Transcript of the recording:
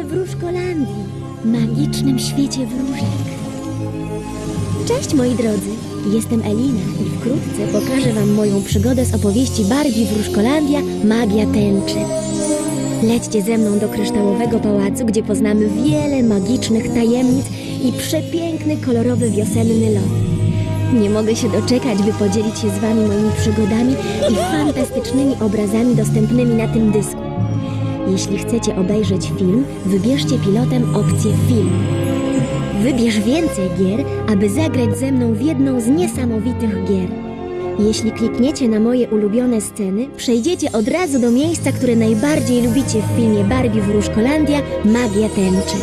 Wróżkolandii, magicznym świecie wróżek. Cześć moi drodzy, jestem Elina i wkrótce pokażę wam moją przygodę z opowieści Barbie Wróżkolandia Magia Tęczy. Lećcie ze mną do kryształowego pałacu, gdzie poznamy wiele magicznych tajemnic i przepiękny, kolorowy wiosenny lot. Nie mogę się doczekać, by podzielić się z wami moimi przygodami i fantastycznymi obrazami dostępnymi na tym dysku. Jeśli chcecie obejrzeć film, wybierzcie pilotem opcję film. Wybierz więcej gier, aby zagrać ze mną w jedną z niesamowitych gier. Jeśli klikniecie na moje ulubione sceny, przejdziecie od razu do miejsca, które najbardziej lubicie w filmie Barbie Wróżkolandia Magia Tęczy.